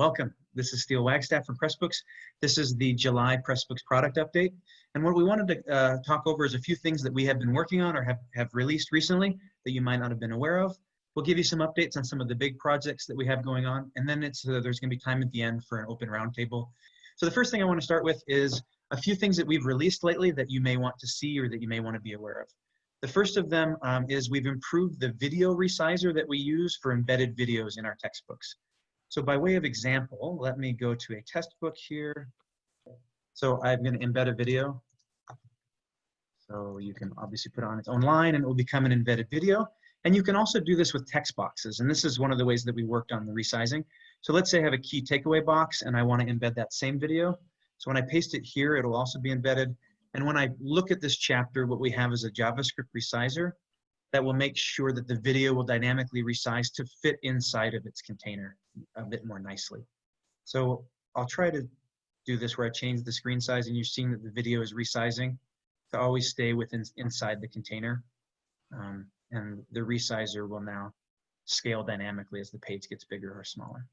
welcome. This is Steel Wagstaff from Pressbooks. This is the July Pressbooks product update. And what we wanted to uh, talk over is a few things that we have been working on or have, have released recently that you might not have been aware of. We'll give you some updates on some of the big projects that we have going on. And then it's uh, there's gonna be time at the end for an open roundtable. So the first thing I wanna start with is a few things that we've released lately that you may want to see or that you may wanna be aware of. The first of them um, is we've improved the video resizer that we use for embedded videos in our textbooks. So by way of example, let me go to a test book here. So I'm going to embed a video. So you can obviously put it on its own line and it will become an embedded video. And you can also do this with text boxes. And this is one of the ways that we worked on the resizing. So let's say I have a key takeaway box and I want to embed that same video. So when I paste it here, it'll also be embedded. And when I look at this chapter, what we have is a JavaScript resizer that will make sure that the video will dynamically resize to fit inside of its container a bit more nicely. So I'll try to do this where I change the screen size and you're seeing that the video is resizing to always stay within inside the container. Um, and the resizer will now scale dynamically as the page gets bigger or smaller.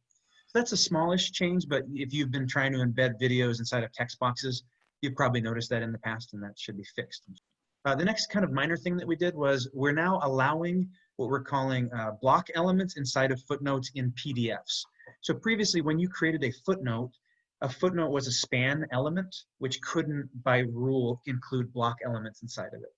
So that's a smallish change, but if you've been trying to embed videos inside of text boxes, you've probably noticed that in the past and that should be fixed. Uh, the next kind of minor thing that we did was we're now allowing what we're calling uh, block elements inside of footnotes in PDFs. So previously, when you created a footnote, a footnote was a span element, which couldn't, by rule, include block elements inside of it.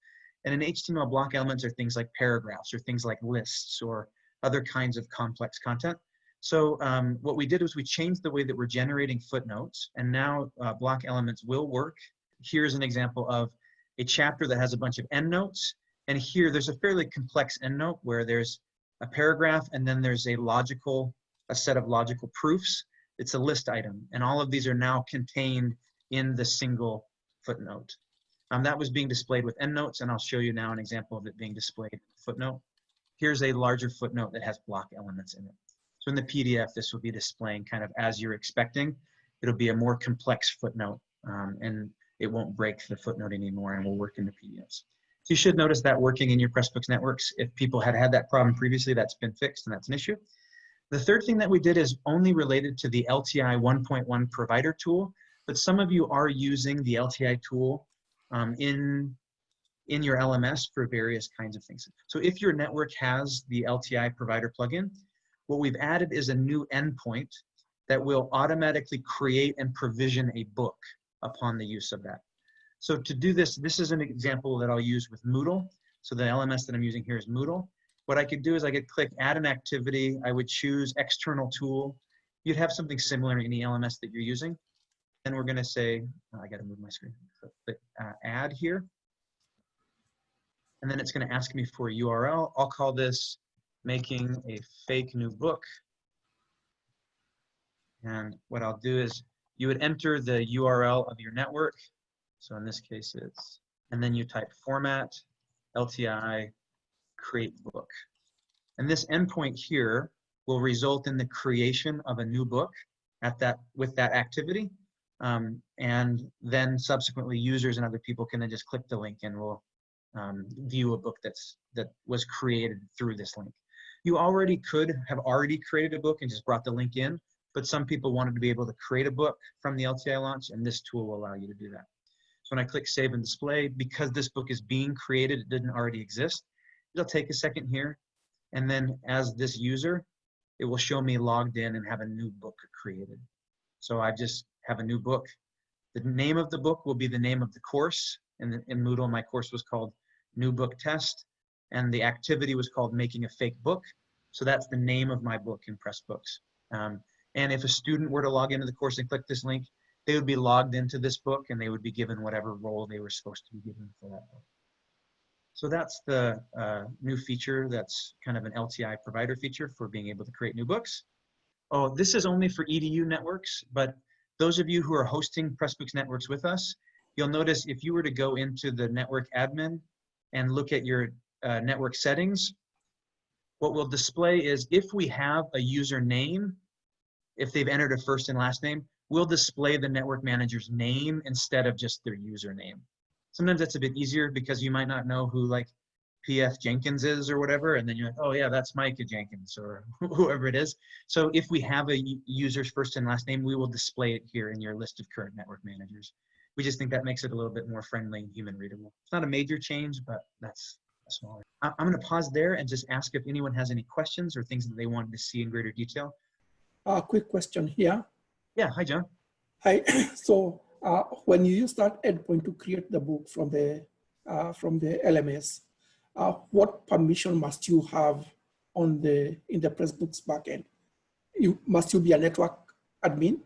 And in HTML, block elements are things like paragraphs or things like lists or other kinds of complex content. So um, what we did was we changed the way that we're generating footnotes, and now uh, block elements will work. Here's an example of a chapter that has a bunch of endnotes. And here there's a fairly complex endnote where there's a paragraph and then there's a logical, a set of logical proofs. It's a list item. And all of these are now contained in the single footnote. Um, that was being displayed with endnotes, and I'll show you now an example of it being displayed footnote. Here's a larger footnote that has block elements in it. So in the PDF, this will be displaying kind of as you're expecting. It'll be a more complex footnote, um, and it won't break the footnote anymore and will work in the PDFs. You should notice that working in your Pressbooks networks. If people had had that problem previously, that's been fixed and that's an issue. The third thing that we did is only related to the LTI 1.1 provider tool, but some of you are using the LTI tool um, in, in your LMS for various kinds of things. So if your network has the LTI provider plugin, what we've added is a new endpoint that will automatically create and provision a book upon the use of that. So to do this, this is an example that I'll use with Moodle. So the LMS that I'm using here is Moodle. What I could do is I could click add an activity. I would choose external tool. You'd have something similar in the LMS that you're using. And we're gonna say, oh, I gotta move my screen. Click uh, add here. And then it's gonna ask me for a URL. I'll call this making a fake new book. And what I'll do is you would enter the URL of your network. So in this case, it's, and then you type format, LTI, create book. And this endpoint here will result in the creation of a new book at that with that activity. Um, and then subsequently users and other people can then just click the link and will um, view a book that's that was created through this link. You already could have already created a book and just brought the link in, but some people wanted to be able to create a book from the LTI launch, and this tool will allow you to do that. When I click Save and Display, because this book is being created, it didn't already exist, it'll take a second here, and then as this user, it will show me logged in and have a new book created. So I just have a new book. The name of the book will be the name of the course. In, in Moodle, my course was called New Book Test, and the activity was called Making a Fake Book. So that's the name of my book in Pressbooks. Um, and if a student were to log into the course and click this link, they would be logged into this book and they would be given whatever role they were supposed to be given for that book. So that's the uh, new feature that's kind of an LTI provider feature for being able to create new books. Oh, this is only for EDU networks, but those of you who are hosting Pressbooks networks with us, you'll notice if you were to go into the network admin and look at your uh, network settings, what will display is if we have a username if they've entered a first and last name, we'll display the network manager's name instead of just their username. Sometimes that's a bit easier because you might not know who like PF Jenkins is or whatever, and then you're like, oh yeah, that's Micah Jenkins or whoever it is. So if we have a user's first and last name, we will display it here in your list of current network managers. We just think that makes it a little bit more friendly and human readable. It's not a major change, but that's smaller. I'm going to pause there and just ask if anyone has any questions or things that they wanted to see in greater detail. A quick question here. Yeah, hi John. Hi. So uh, when you use that endpoint to create the book from the uh, from the LMS, uh, what permission must you have on the in the Pressbooks backend? You must you be a network admin?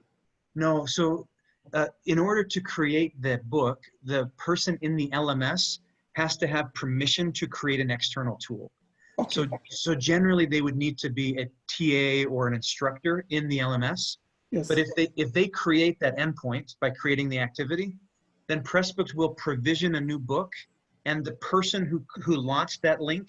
No, so uh, in order to create the book, the person in the LMS has to have permission to create an external tool. Okay. So, so generally they would need to be a TA or an instructor in the LMS. Yes. But if they if they create that endpoint by creating the activity, then Pressbooks will provision a new book, and the person who who launched that link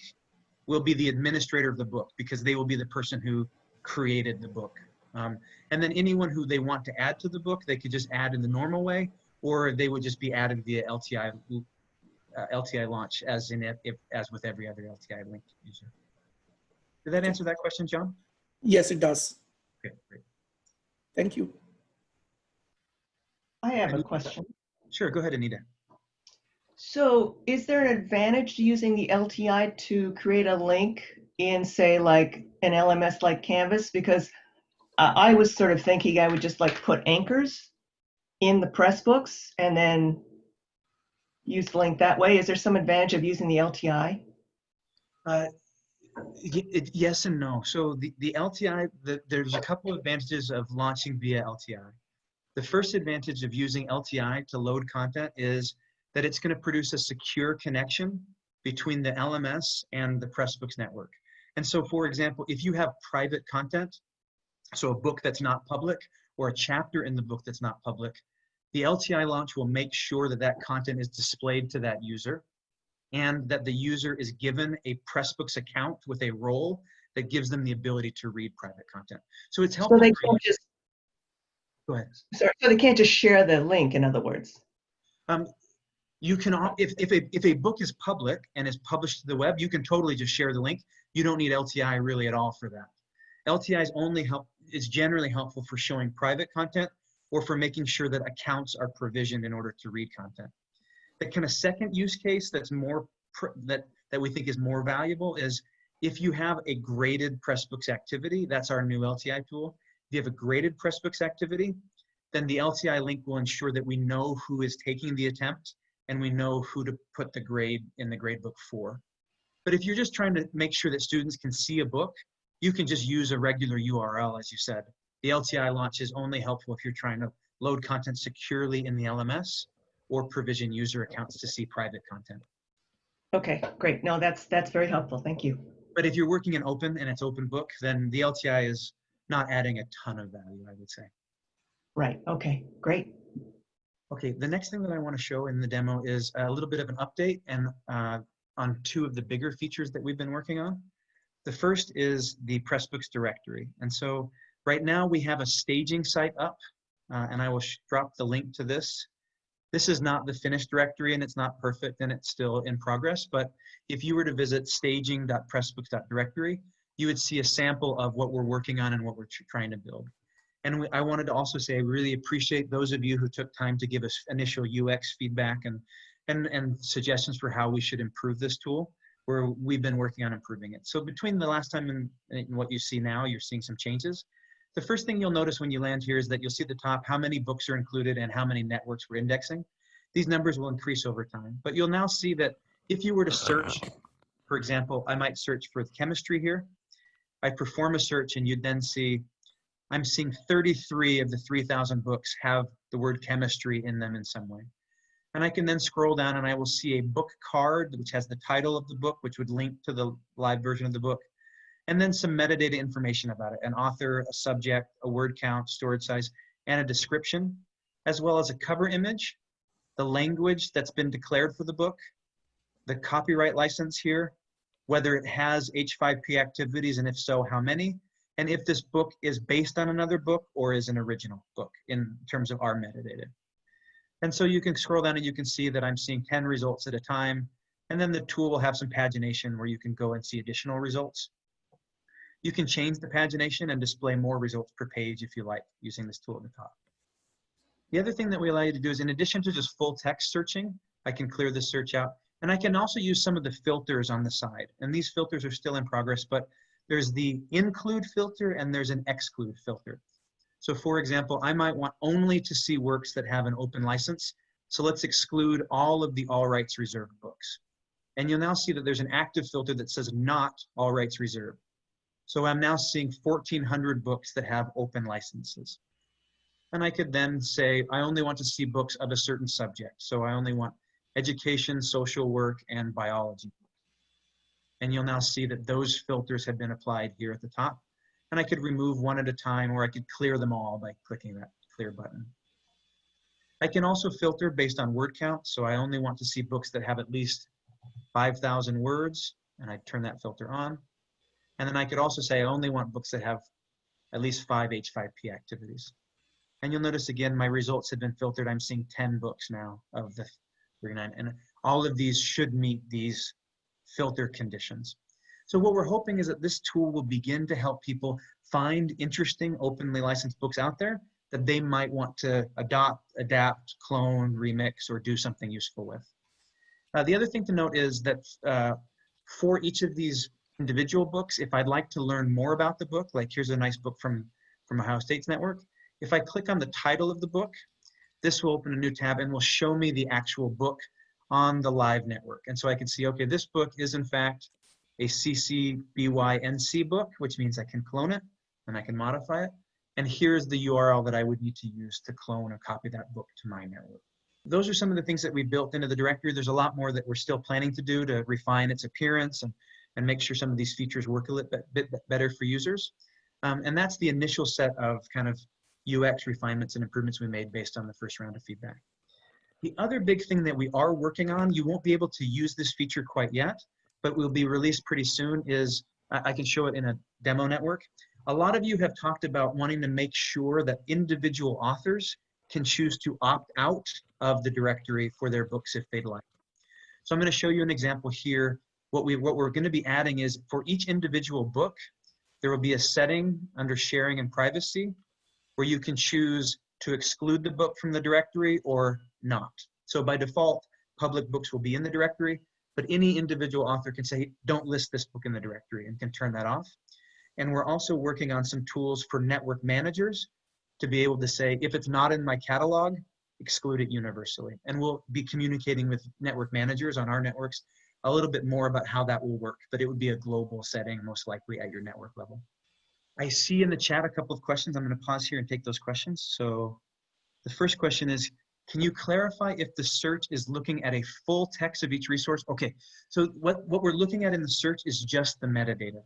will be the administrator of the book because they will be the person who created the book. Um, and then anyone who they want to add to the book, they could just add in the normal way, or they would just be added via LTI uh, LTI launch, as in if, if as with every other LTI link user. Did that answer that question, John? yes, it does. Okay, great. Thank you. I have a question. Sure, go ahead, Anita. So is there an advantage to using the LTI to create a link in, say, like an LMS like Canvas? Because uh, I was sort of thinking I would just like put anchors in the Pressbooks and then use the link that way. Is there some advantage of using the LTI? Uh, y- it- Uh, yes and no. So the, the LTI, the, there's a couple of advantages of launching via LTI. The first advantage of using LTI to load content is that it's going to produce a secure connection between the LMS and the Pressbooks network. And so, for example, if you have private content, so a book that's not public or a chapter in the book that's not public, the LTI launch will make sure that that content is displayed to that user and that the user is given a Pressbooks account with a role that gives them the ability to read private content. So it's helpful. So they can't just, Go ahead. sorry, so they can't just share the link, in other words? Um, you can, if, if, a, if a book is public and is published to the web, you can totally just share the link. You don't need LTI really at all for that. LTI is only help, is generally helpful for showing private content or for making sure that accounts are provisioned in order to read content. The kind of second use case that's more, that, that we think is more valuable is if you have a graded Pressbooks activity, that's our new LTI tool. If you have a graded Pressbooks activity, then the LTI link will ensure that we know who is taking the attempt and we know who to put the grade in the gradebook for. But if you're just trying to make sure that students can see a book, you can just use a regular URL, as you said. The LTI launch is only helpful if you're trying to load content securely in the LMS or provision user accounts to see private content. Okay, great. No, that's, that's very helpful. Thank you. But if you're working in open and it's open book, then the LTI is not adding a ton of value, I would say. Right, okay, great. Okay, the next thing that I want to show in the demo is a little bit of an update and uh, on two of the bigger features that we've been working on. The first is the Pressbooks directory. And so right now we have a staging site up uh, and I will drop the link to this. This is not the finished directory and it's not perfect and it's still in progress, but if you were to visit staging.pressbooks.directory, you would see a sample of what we're working on and what we're trying to build. And we, I wanted to also say I really appreciate those of you who took time to give us initial UX feedback and, and, and suggestions for how we should improve this tool, where we've been working on improving it. So between the last time and, and what you see now, you're seeing some changes. The first thing you'll notice when you land here is that you'll see at the top how many books are included and how many networks we're indexing. These numbers will increase over time, but you'll now see that if you were to search, for example, I might search for chemistry here. I perform a search and you'd then see I'm seeing 33 of the 3,000 books have the word chemistry in them in some way. And I can then scroll down and I will see a book card which has the title of the book, which would link to the live version of the book, and then some metadata information about it, an author, a subject, a word count, storage size, and a description, as well as a cover image, the language that's been declared for the book, the copyright license here, whether it has H5P activities, and if so, how many, and if this book is based on another book or is an original book in terms of our metadata. And so you can scroll down and you can see that I'm seeing 10 results at a time. And then the tool will have some pagination where you can go and see additional results. You can change the pagination and display more results per page if you like using this tool at the top. The other thing that we allow you to do is in addition to just full text searching, I can clear this search out and I can also use some of the filters on the side. And these filters are still in progress, but there's the include filter and there's an exclude filter. So for example, I might want only to see works that have an open license. So let's exclude all of the all rights reserved books. And you'll now see that there's an active filter that says not all rights reserved. So I'm now seeing 1400 books that have open licenses. And I could then say, I only want to see books of a certain subject. So I only want education, social work, and biology. And you'll now see that those filters have been applied here at the top. And I could remove one at a time or I could clear them all by clicking that clear button. I can also filter based on word count. So I only want to see books that have at least 5,000 words and I turn that filter on. And then I could also say I only want books that have at least five H5P activities. And you'll notice again, my results have been filtered. I'm seeing 10 books now of the 39. And all of these should meet these filter conditions. So what we're hoping is that this tool will begin to help people find interesting openly licensed books out there that they might want to adopt, adapt, clone, remix, or do something useful with. Uh, the other thing to note is that uh, for each of these individual books, if I'd like to learn more about the book, like here's a nice book from, from Ohio State's network, if I click on the title of the book, this will open a new tab and will show me the actual book on the live network. And so I can see, okay, this book is in fact a CC BY NC book, which means I can clone it and I can modify it. And here's the URL that I would need to use to clone or copy that book to my network. Those are some of the things that we built into the directory. There's a lot more that we're still planning to do to refine its appearance and, and make sure some of these features work a little bit, bit better for users. Um, and that's the initial set of kind of UX refinements and improvements we made based on the first round of feedback. The other big thing that we are working on, you won't be able to use this feature quite yet, but will be released pretty soon is, I can show it in a demo network. A lot of you have talked about wanting to make sure that individual authors can choose to opt out of the directory for their books if they'd like. So I'm going to show you an example here. What, we, what we're going to be adding is for each individual book, there will be a setting under sharing and privacy where you can choose to exclude the book from the directory or not. So by default, public books will be in the directory, but any individual author can say, don't list this book in the directory and can turn that off. And we're also working on some tools for network managers to be able to say, if it's not in my catalog, exclude it universally. And we'll be communicating with network managers on our networks a little bit more about how that will work, but it would be a global setting, most likely at your network level. I see in the chat a couple of questions. I'm going to pause here and take those questions. So the first question is, can you clarify if the search is looking at a full text of each resource? Okay, so what, what we're looking at in the search is just the metadata.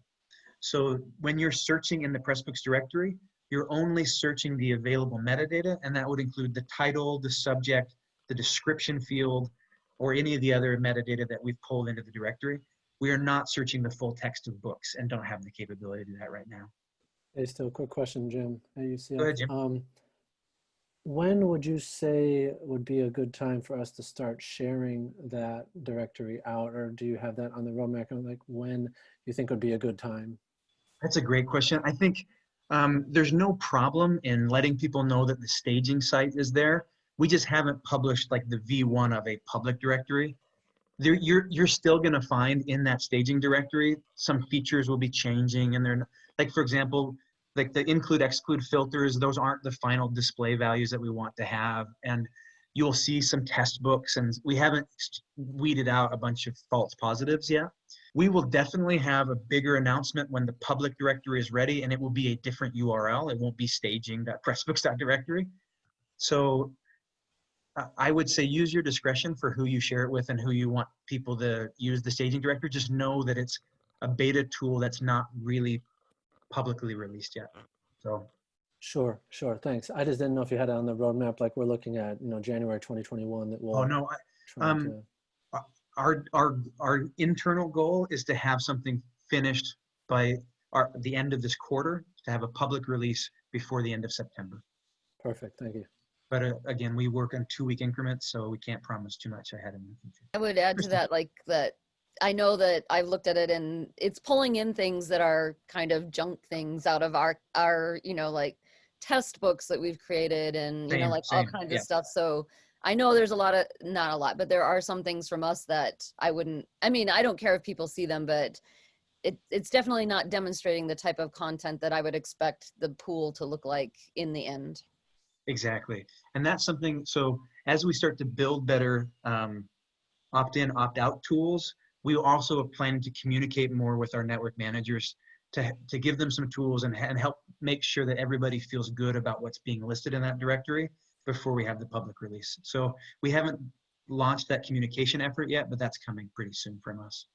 So when you're searching in the Pressbooks directory, you're only searching the available metadata, and that would include the title, the subject, the description field, or any of the other metadata that we've pulled into the directory. We are not searching the full text of books and don't have the capability to do that right now. Hey, still a quick question, Jim. At UCF. Go ahead, Jim. Um, when would you say would be a good time for us to start sharing that directory out, or do you have that on the roadmap? Like when you think would be a good time? That's a great question. I think um, there's no problem in letting people know that the staging site is there. We just haven't published like the V1 of a public directory. There, you're, you're still gonna find in that staging directory, some features will be changing and they're, like for example, like the include exclude filters, those aren't the final display values that we want to have. And you'll see some test books and we haven't weeded out a bunch of false positives yet. We will definitely have a bigger announcement when the public directory is ready and it will be a different URL. It won't be staging.pressbooks.directory. So I would say use your discretion for who you share it with and who you want people to use the staging director. Just know that it's a beta tool that's not really publicly released yet. So Sure, sure. Thanks. I just didn't know if you had it on the roadmap, like we're looking at, you know, January 2021 that will. oh no, I, um, to- our our our internal goal is to have something finished by our the end of this quarter to have a public release before the end of September. Perfect. Thank you. But uh, again, we work on two-week increments, so we can't promise too much ahead in the future. I would add to that, like that, I know that I've looked at it and it's pulling in things that are kind of junk things out of our, our, you know, like test books that we've created and, you know, Same, like all kinds yeah. of stuff. So I know there's a lot of, not a lot, but there are some things from us that I wouldn't, I mean, I don't care if people see them, but it, it's definitely not demonstrating the type of content that I would expect the pool to look like in the end. Exactly. And that's something, so as we start to build better um, opt-in, opt-out tools, we also are planning to communicate more with our network managers to, to give them some tools and, and help make sure that everybody feels good about what's being listed in that directory before we have the public release. So we haven't launched that communication effort yet, but that's coming pretty soon from us.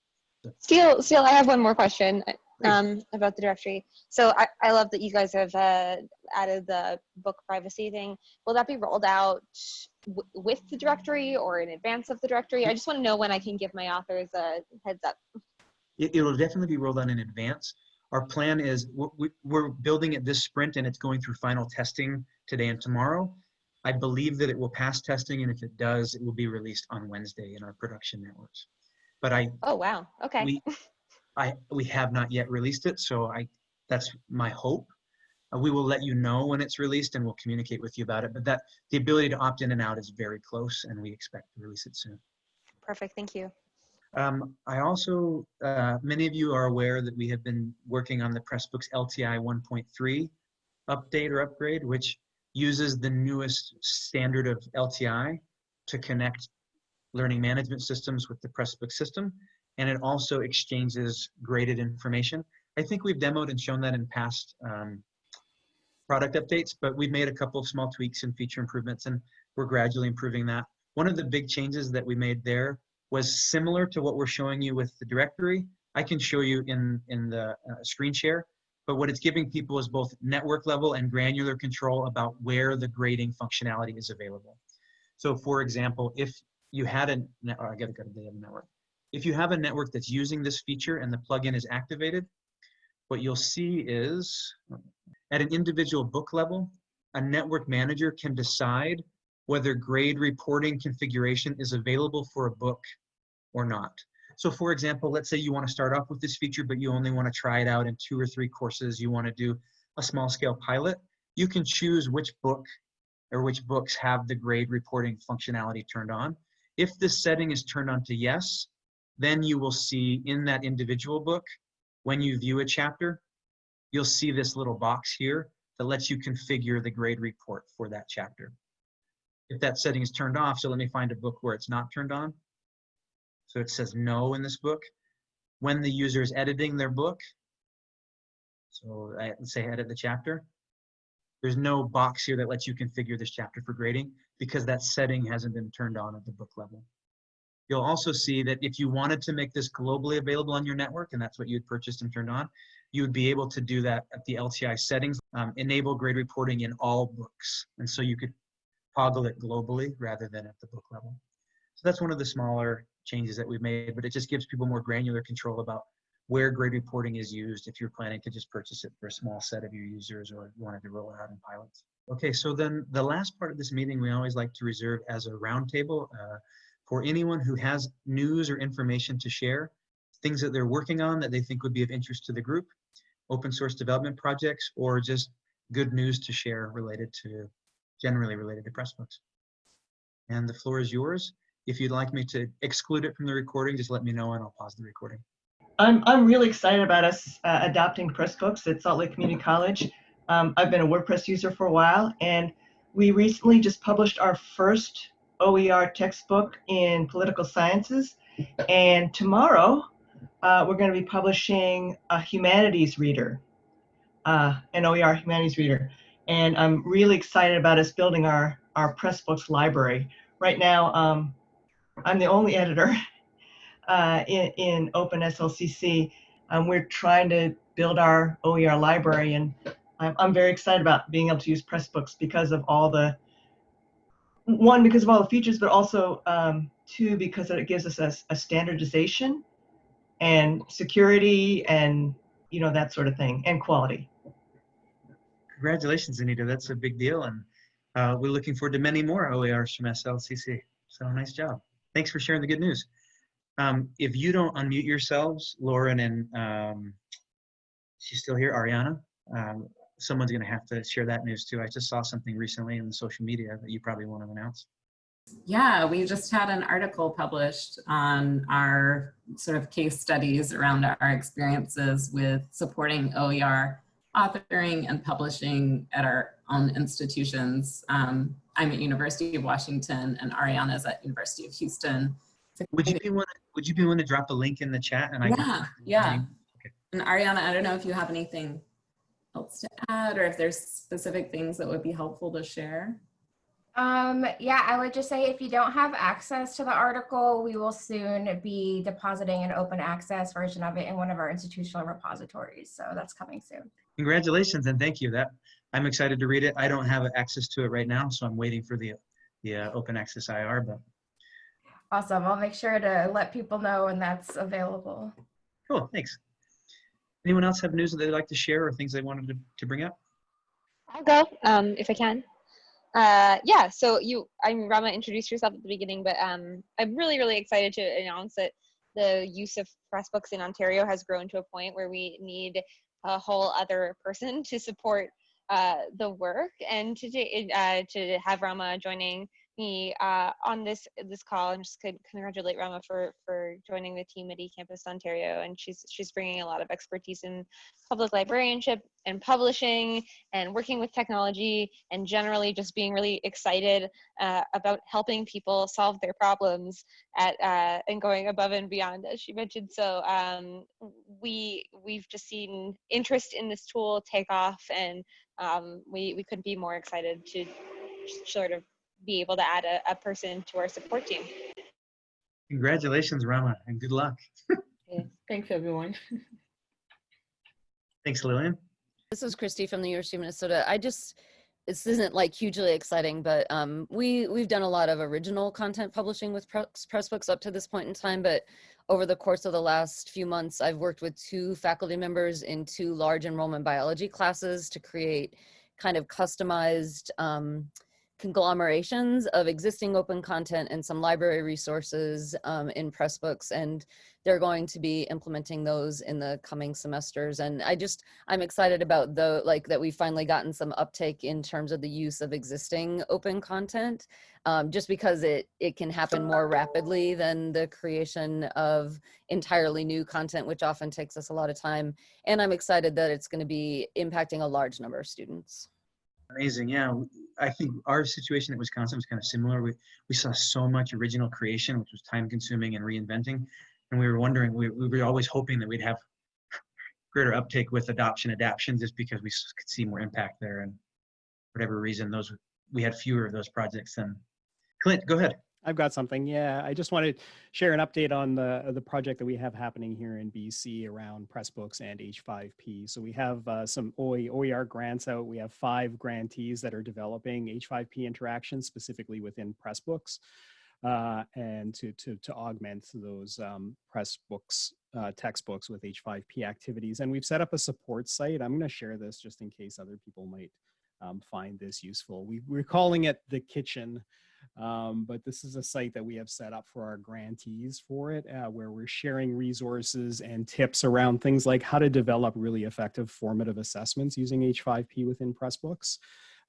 Steel, Steel, I have one more question. Um, about the directory. So I, I love that you guys have uh, added the book privacy thing. Will that be rolled out w- with the directory or in advance of the directory? I just want to know when I can give my authors a heads up. It, it'll definitely be rolled out in advance. Our plan is we're, we- we're building it this sprint and it's going through final testing today and tomorrow. I believe that it will pass testing and if it does, it will be released on Wednesday in our production networks. But I, Oh, wow. Okay. we, I, we have not yet released it, so I, that's my hope. Uh, we will let you know when it's released and we'll communicate with you about it. But that, the ability to opt in and out is very close and we expect to release it soon. Perfect. Thank you. Um, I also, uh, many of you are aware that we have been working on the Pressbooks LTI 1.3 update or upgrade, which uses the newest standard of LTI to connect learning management systems with the Pressbook system. And it also exchanges graded information. I think we've demoed and shown that in past um, product updates, but we've made a couple of small tweaks and feature improvements, and we're gradually improving that. One of the big changes that we made there was similar to what we're showing you with the directory. I can show you in, in the uh, screen share, but what it's giving people is both network level and granular control about where the grading functionality is available. So for example, if you had a, oh, I gotta go to the network. If you have a network that's using this feature and the plugin is activated, what you'll see is at an individual book level, a network manager can decide whether grade reporting configuration is available for a book or not. So for example, let's say you want to start off with this feature, but you only want to try it out in two or three courses. You want to do a small scale pilot. You can choose which book or which books have the grade reporting functionality turned on. If this setting is turned on to yes, then you will see in that individual book, when you view a chapter, you'll see this little box here that lets you configure the grade report for that chapter. If that setting is turned off, so let me find a book where it's not turned on. So it says no in this book. When the user is editing their book, so I, say edit the chapter, there's no box here that lets you configure this chapter for grading because that setting hasn't been turned on at the book level. You'll also see that if you wanted to make this globally available on your network, and that's what you had purchased and turned on, you would be able to do that at the LTI settings, um, enable grade reporting in all books. And so you could toggle it globally rather than at the book level. So that's one of the smaller changes that we've made, but it just gives people more granular control about where grade reporting is used if you're planning to just purchase it for a small set of your users or you wanted to roll it out in pilots. Okay, so then the last part of this meeting we always like to reserve as a roundtable uh, for anyone who has news or information to share, things that they're working on that they think would be of interest to the group, open source development projects, or just good news to share related to, generally related to Pressbooks. And the floor is yours. If you'd like me to exclude it from the recording, just let me know and I'll pause the recording. I'm, I'm really excited about us uh, adopting Pressbooks at Salt Lake Community College. Um, I've been a WordPress user for a while, and we recently just published our first OER textbook in political sciences. And tomorrow, uh, we're going to be publishing a humanities reader, uh, an OER humanities reader. And I'm really excited about us building our, our Pressbooks library. Right now, um, I'm the only editor uh, in, in OpenSLCC. Um, we're trying to build our OER library, and I'm, I'm very excited about being able to use Pressbooks because of all the one because of all the features, but also um, two because it gives us a, a standardization and security and you know that sort of thing and quality. Congratulations, Anita. That's a big deal. And uh, we're looking forward to many more OERs from SLCC. So nice job. Thanks for sharing the good news. Um, if you don't unmute yourselves, Lauren and um, she's still here, Ariana. Um, someone's going to have to share that news too. I just saw something recently in the social media that you probably want to announce. Yeah, we just had an article published on our sort of case studies around our experiences with supporting OER authoring and publishing at our own institutions. Um, I'm at University of Washington and Ariana's at University of Houston. Would you be one? Would you be willing to drop a link in the chat? And I Yeah, yeah. And Ariana, I don't know if you have anything else to add or if there's specific things that would be helpful to share. Um, yeah, I would just say if you don't have access to the article, we will soon be depositing an open access version of it in one of our institutional repositories. So that's coming soon. Congratulations and thank you. That I'm excited to read it. I don't have access to it right now, so I'm waiting for the the uh, open access IR. But Awesome. I'll make sure to let people know when that's available. cool, thanks. Anyone else have news that they'd like to share or things they wanted to, to bring up? I'll go um, if I can. Uh, yeah, so you, I'm Rama introduced yourself at the beginning, but um, I'm really, really excited to announce that the use of Pressbooks in Ontario has grown to a point where we need a whole other person to support uh, the work and to, uh, to have Rama joining me uh, on this this call and just could congratulate Rama for for joining the team at eCampus Ontario and she's she's bringing a lot of expertise in public librarianship and publishing and working with technology and generally just being really excited uh, about helping people solve their problems at uh, and going above and beyond as she mentioned. So um, we we've just seen interest in this tool take off and um, we we couldn't be more excited to sort of be able to add a, a person to our support team. Congratulations, Rama, and good luck. Thanks, everyone. Thanks, Lillian. This is Christy from the University of Minnesota. I just, this isn't like hugely exciting, but um, we, we've done a lot of original content publishing with press, Pressbooks up to this point in time, but over the course of the last few months, I've worked with two faculty members in two large enrollment biology classes to create kind of customized um, conglomerations of existing open content and some library resources um, in Pressbooks. And they're going to be implementing those in the coming semesters. And I just, I'm excited about the, like that we've finally gotten some uptake in terms of the use of existing open content, um, just because it, it can happen more rapidly than the creation of entirely new content, which often takes us a lot of time. And I'm excited that it's gonna be impacting a large number of students. Amazing. Yeah, I think our situation at Wisconsin was kind of similar. We we saw so much original creation, which was time consuming and reinventing, and we were wondering. We, we were always hoping that we'd have greater uptake with adoption adaption, just because we could see more impact there. And whatever reason, those we had fewer of those projects than. Clint, go ahead. I've got something. Yeah, I just want to share an update on the the project that we have happening here in BC around Pressbooks and H5P. So we have uh, some OE, OER grants out. We have five grantees that are developing H5P interactions specifically within Pressbooks, uh, and to to to augment those um, Pressbooks uh, textbooks with H5P activities. And we've set up a support site. I'm going to share this just in case other people might um, find this useful. We, we're calling it the kitchen. Um, but this is a site that we have set up for our grantees for it, uh, where we're sharing resources and tips around things like how to develop really effective formative assessments using H5P within Pressbooks.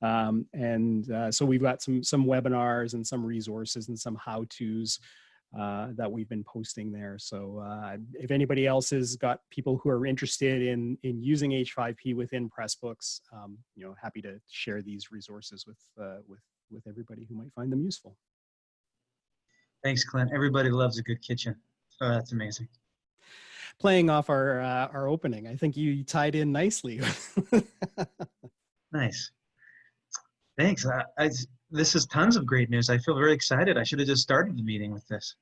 Um, and uh, so we've got some some webinars and some resources and some how-tos uh, that we've been posting there. So uh, if anybody else has got people who are interested in in using H5P within Pressbooks, um, you know, happy to share these resources with uh, with with everybody who might find them useful. Thanks, Clint. Everybody loves a good kitchen. So that's amazing. Playing off our uh, our opening, I think you tied in nicely. Nice. Thanks. I, I, this is tons of great news. I feel very excited. I should have just started the meeting with this.